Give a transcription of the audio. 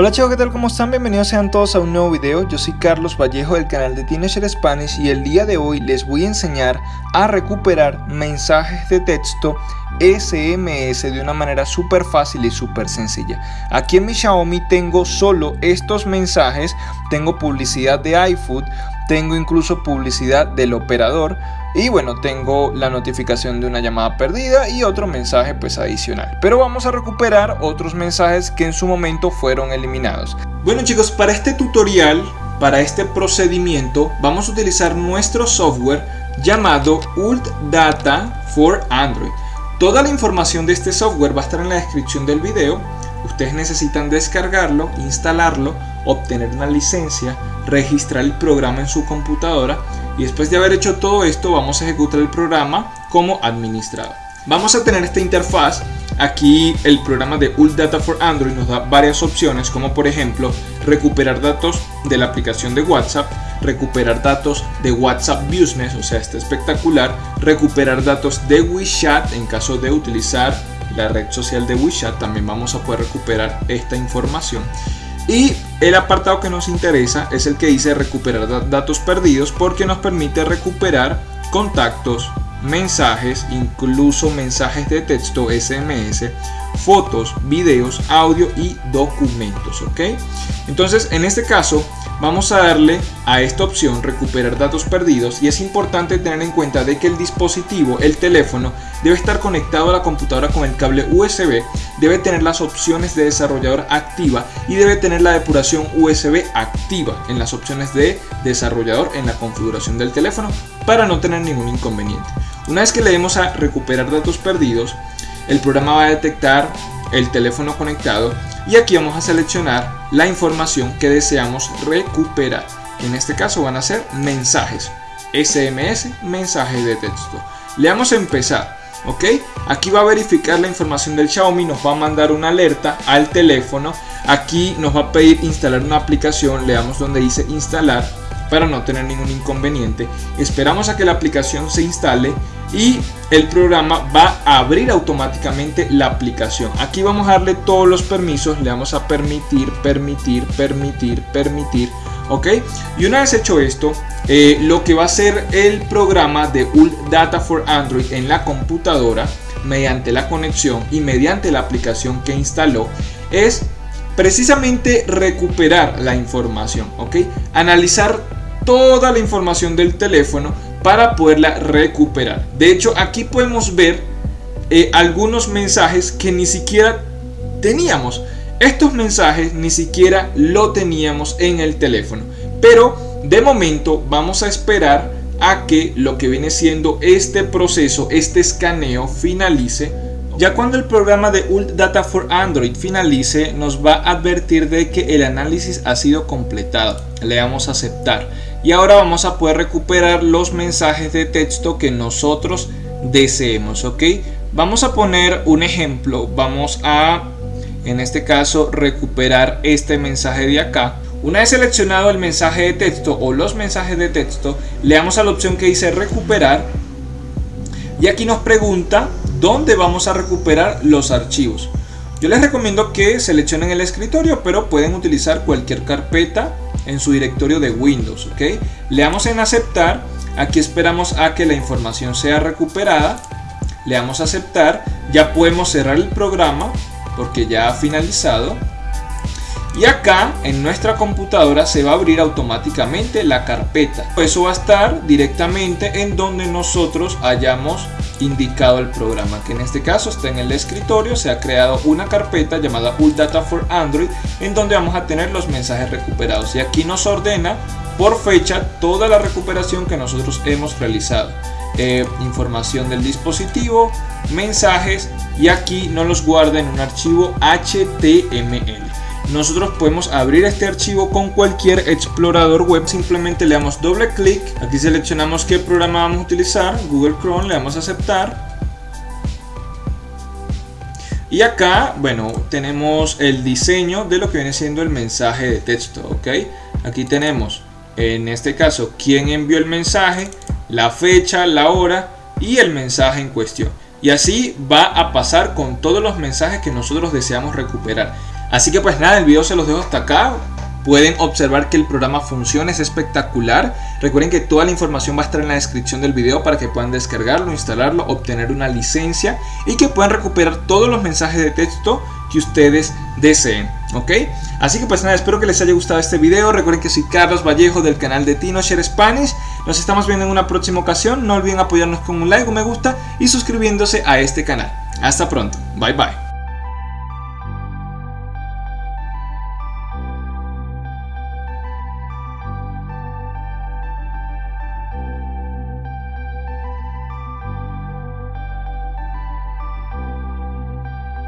Hola chicos, ¿qué tal? ¿Cómo están? Bienvenidos sean todos a un nuevo video. Yo soy Carlos Vallejo del canal de Teenager Spanish y el día de hoy les voy a enseñar a recuperar mensajes de texto SMS de una manera súper fácil y súper sencilla. Aquí en mi Xiaomi tengo solo estos mensajes, tengo publicidad de iFood, tengo incluso publicidad del operador y bueno tengo la notificación de una llamada perdida y otro mensaje pues adicional. Pero vamos a recuperar otros mensajes que en su momento fueron eliminados. Bueno chicos para este tutorial para este procedimiento vamos a utilizar nuestro software llamado Ult Data for Android. Toda la información de este software va a estar en la descripción del video. Ustedes necesitan descargarlo instalarlo obtener una licencia registrar el programa en su computadora y después de haber hecho todo esto vamos a ejecutar el programa como administrador. Vamos a tener esta interfaz, aquí el programa de Ult Data for Android nos da varias opciones como por ejemplo recuperar datos de la aplicación de WhatsApp, recuperar datos de WhatsApp Business, o sea está espectacular, recuperar datos de WeChat en caso de utilizar la red social de WeChat, también vamos a poder recuperar esta información y el apartado que nos interesa es el que dice recuperar datos perdidos porque nos permite recuperar contactos, mensajes, incluso mensajes de texto SMS, fotos, videos, audio y documentos, ¿ok? Entonces, en este caso, vamos a darle a esta opción recuperar datos perdidos y es importante tener en cuenta de que el dispositivo, el teléfono, debe estar conectado a la computadora con el cable USB, debe tener las opciones de desarrollador activa y debe tener la depuración USB activa en las opciones de desarrollador en la configuración del teléfono para no tener ningún inconveniente. Una vez que le demos a recuperar datos perdidos, el programa va a detectar el teléfono conectado y aquí vamos a seleccionar la información que deseamos recuperar. En este caso van a ser mensajes, SMS, mensajes de texto. Le damos a empezar, ¿ok? Aquí va a verificar la información del Xiaomi, nos va a mandar una alerta al teléfono. Aquí nos va a pedir instalar una aplicación, le damos donde dice instalar para no tener ningún inconveniente. Esperamos a que la aplicación se instale y el programa va a abrir automáticamente la aplicación. Aquí vamos a darle todos los permisos, le vamos a permitir, permitir, permitir, permitir, ¿ok? Y una vez hecho esto, eh, lo que va a hacer el programa de Ult Data for Android en la computadora, mediante la conexión y mediante la aplicación que instaló, es precisamente recuperar la información, ¿ok? Analizar toda la información del teléfono para poderla recuperar. De hecho, aquí podemos ver eh, algunos mensajes que ni siquiera teníamos. Estos mensajes ni siquiera lo teníamos en el teléfono. Pero de momento vamos a esperar a que lo que viene siendo este proceso, este escaneo finalice. Ya cuando el programa de Ult Data for Android finalice, nos va a advertir de que el análisis ha sido completado. Le damos a aceptar y ahora vamos a poder recuperar los mensajes de texto que nosotros deseemos ok vamos a poner un ejemplo. Vamos a en este caso recuperar este mensaje de acá. Una vez seleccionado el mensaje de texto o los mensajes de texto le damos a la opción que dice recuperar. Y aquí nos pregunta dónde vamos a recuperar los archivos. Yo les recomiendo que seleccionen el escritorio pero pueden utilizar cualquier carpeta en su directorio de Windows. ¿ok? Le damos en aceptar. Aquí esperamos a que la información sea recuperada. Le damos a aceptar. Ya podemos cerrar el programa porque ya ha finalizado. Y acá en nuestra computadora se va a abrir automáticamente la carpeta. Eso va a estar directamente en donde nosotros hayamos indicado el programa que en este caso está en el escritorio. Se ha creado una carpeta llamada Ult Data for Android en donde vamos a tener los mensajes recuperados. Y aquí nos ordena por fecha toda la recuperación que nosotros hemos realizado. Eh, información del dispositivo mensajes y aquí nos los guarda en un archivo HTML nosotros podemos abrir este archivo con cualquier explorador web simplemente le damos doble clic. Aquí seleccionamos qué programa vamos a utilizar Google Chrome le damos a aceptar. Y acá bueno tenemos el diseño de lo que viene siendo el mensaje de texto ok aquí tenemos en este caso quién envió el mensaje la fecha la hora y el mensaje en cuestión. Y así va a pasar con todos los mensajes que nosotros deseamos recuperar Así que pues nada, el video se los dejo hasta acá. Pueden observar que el programa funciona, es espectacular. Recuerden que toda la información va a estar en la descripción del video para que puedan descargarlo, instalarlo, obtener una licencia y que puedan recuperar todos los mensajes de texto que ustedes deseen. ¿Ok? Así que pues nada, espero que les haya gustado este video. Recuerden que soy Carlos Vallejo del canal de Tino Share Spanish. Nos estamos viendo en una próxima ocasión. No olviden apoyarnos con un like, un me gusta y suscribiéndose a este canal. Hasta pronto. Bye bye.